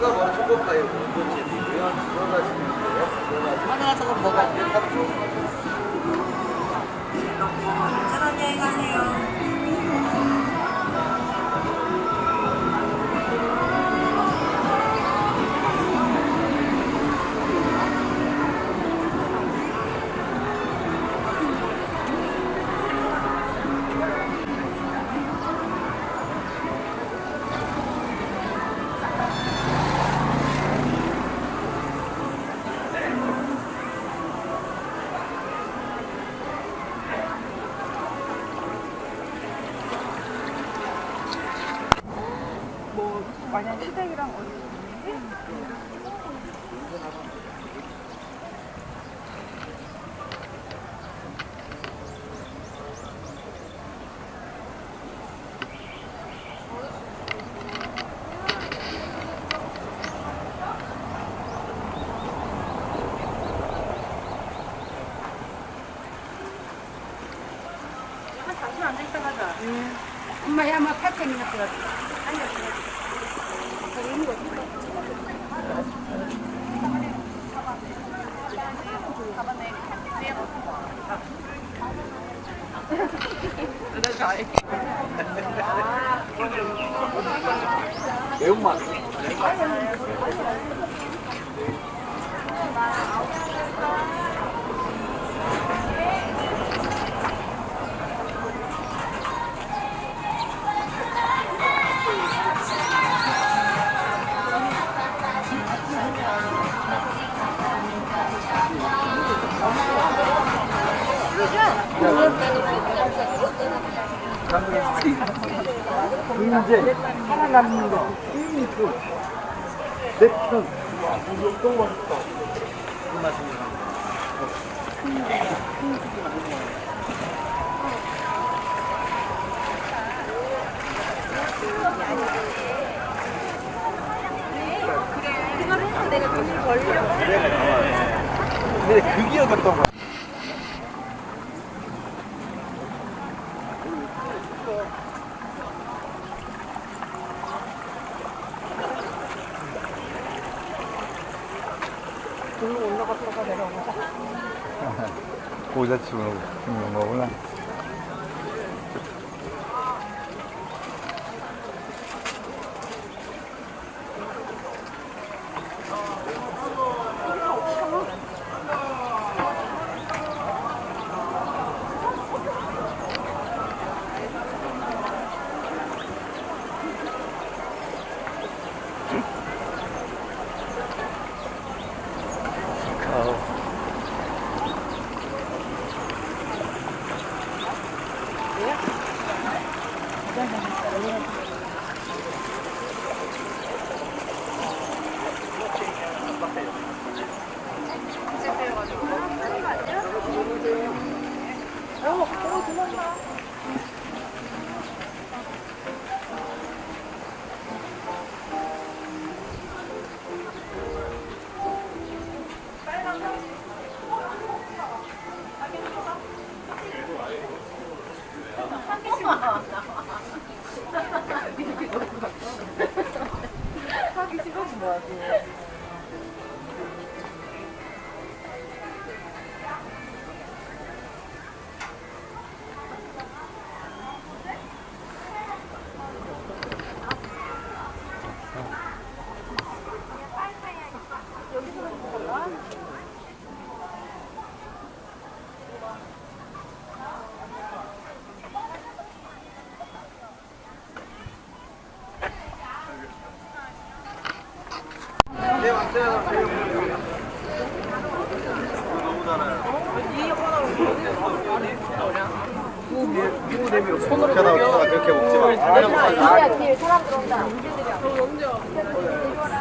여기가 뭐 초코파이 원조집이고요. 들어가시면 돼요. 들어가시면 하나 저거 먹어. 안전 안녕히 가세요. 뭐 마냥 시댁이랑 어디 엄마 야마 팔천이나 들었어. 매 운맛. 이제 살아남는 거 힘이 있어. 내 편. 너무 맛있다. 이 맛입니다. 근데 그 기억이었던 거야. 고자치고 죽는 거 구나. 아우. dan hasilnya akan. どうぞ。 손으로 펴다 그렇게 먹지 마. 뒤에 뒤에 사람 들어온다.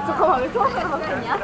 잠깐만 왜 초록색으로 바뀌었냐?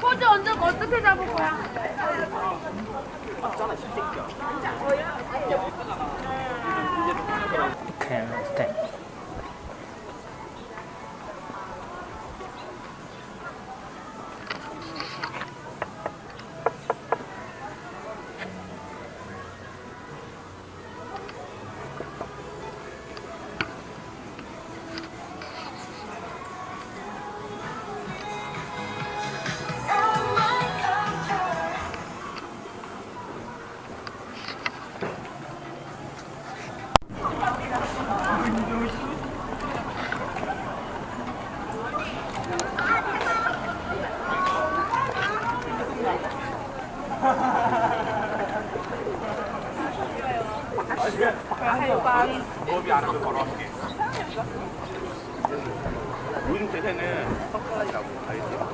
포즈 언제 어떻게 잡을 거야? 스 텝 스텝 요즘 대세는 석가라이라고 알지?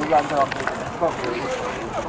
여기 앉아갖고